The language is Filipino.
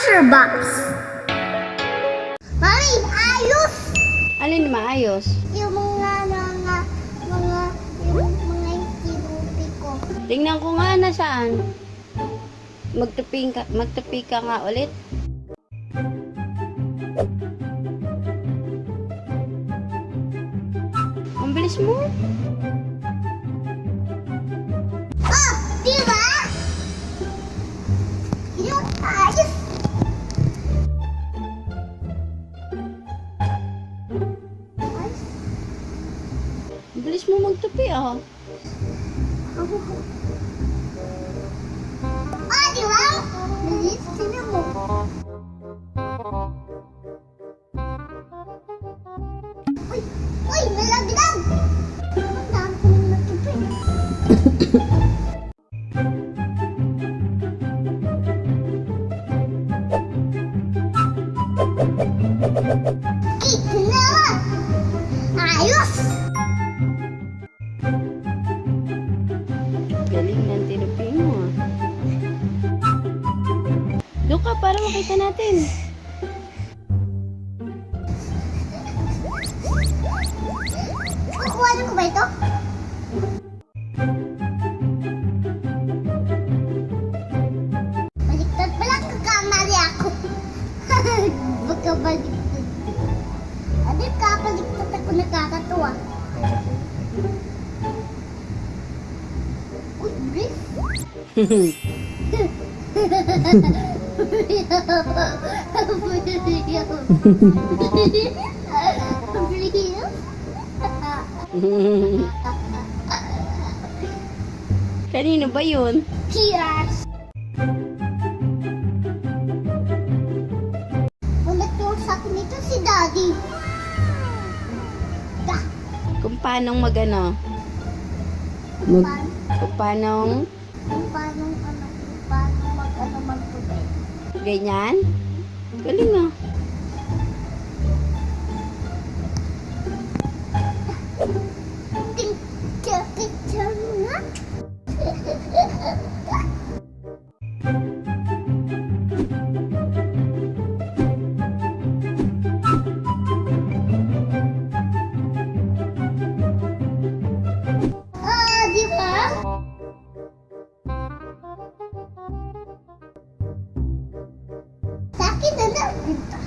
Treasure box. Mami, ayos! Alin maayos? Yung mga, mga, mga, yung mga kinupi ko. Tingnan ko nga nasaan. Magtupi ka, magtupi ka nga ulit. Ang bilis mo. Bilis mo magtupi ah. Ah, di ba? Bilis, sino mo? Uy, uy, nalaglag! Ang dami ko nang natupi. para makita natin. Kukuha ko ba ito? Baliktad pala kakamali ako. Baka baliktad. Adi, kapaliktad ako nakakatuwa. Uy, brief. Kanino ba yun? Cheers! Ulit yung sa akin ito si Daddy. Da, Kung paano magano? Mag, paano, kung paano kung paano, ano, kung paano mag, ano, magtubig. Ganyan? Galing ah. 있다.